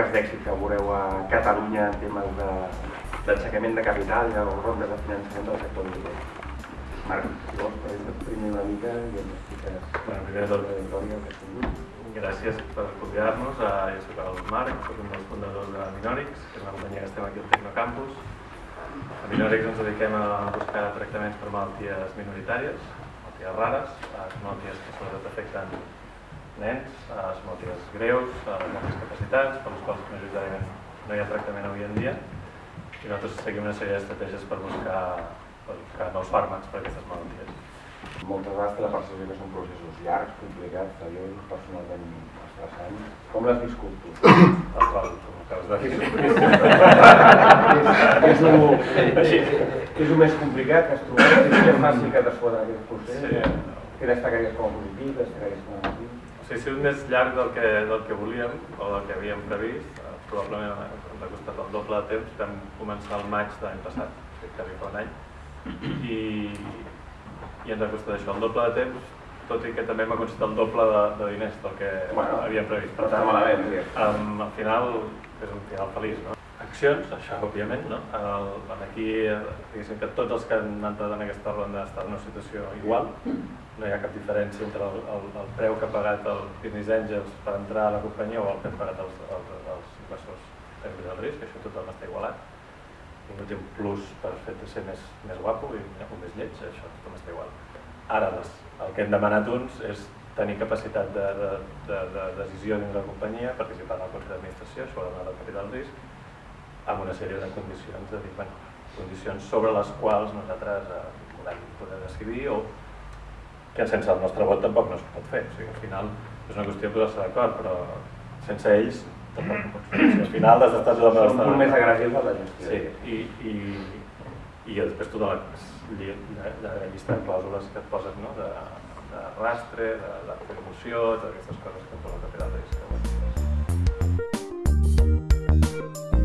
tranques d'èxit que veureu a Catalunya en temes d'aixecament de, de capital i de rondes de finançament del sector immobiliari. Marc, si vols, primer una mica i ens expliques bueno, primer de tot, la. Gràcies per convidar-nos. Jo soc el Marc, soc un dels fundadors de Minorix, que és una companyia que estem aquí al Tecnocampus. A Minorix ens dediquem a buscar tractaments per malalties minoritàries, malalties rares, malalties que sobretot afecten nens, les malalties greus, moltes capacitats, per les quals majoritàriament no hi ha tractament avui en dia. I nosaltres seguim una sèrie d'estratègies per buscar per buscar nous fàrmacs per a aquestes malalties. Moltes vegades té la percepció que són processos llargs, complicats, seriosos, personalment estressants. Com l'has viscut tu? El trobo, com acabes de dir. és, és, és el més complicat que has trobat? És més fàcil que t'has en aquest procés? Sí. Què destacaries com a positiu, destacaries com a negatiu? Sigui, ha sigut més llarg del que, del que volíem o del que havíem previst. Probablement ens ha costat el doble de temps. Vam començar el maig de l'any passat, quasi fa un any i, i ens ha costat això, el doble de temps, tot i que també m'ha costat el doble de, de diners del que bueno, havíem previst. Però està malament, um, al final és un final feliç, no? Accions, això òbviament, no? El, aquí, diguéssim que tots els que han entrat en aquesta ronda estan en una situació igual, no hi ha cap diferència entre el, el, el preu que ha pagat el Business Angels per entrar a la companyia o el que han pagat els, els, els inversors de risc, això tothom està igualat no té un plus per fet de ser més, més guapo i o més lleig, això tothom està igual. Ara, les, el que hem demanat uns és tenir capacitat de, de, de, de decisió dins la companyia, participar en el Consell d'Administració, ha del capital risc, amb una sèrie de condicions, de dir, bueno, condicions sobre les quals nosaltres eh, volem poder decidir o que sense el nostre vot tampoc no es pot fer. O sigui, al final és una qüestió de posar-se d'acord, però sense ells tampoc no pots fer. O sigui, al final des d'estar de la Són molt més agressius per la gestió. Sí, i, i, i després tota la, la, la llista de clàusules que et poses, no?, de, de rastre, de, de promoció, totes aquestes coses que et posen a fer del risc. Thank you.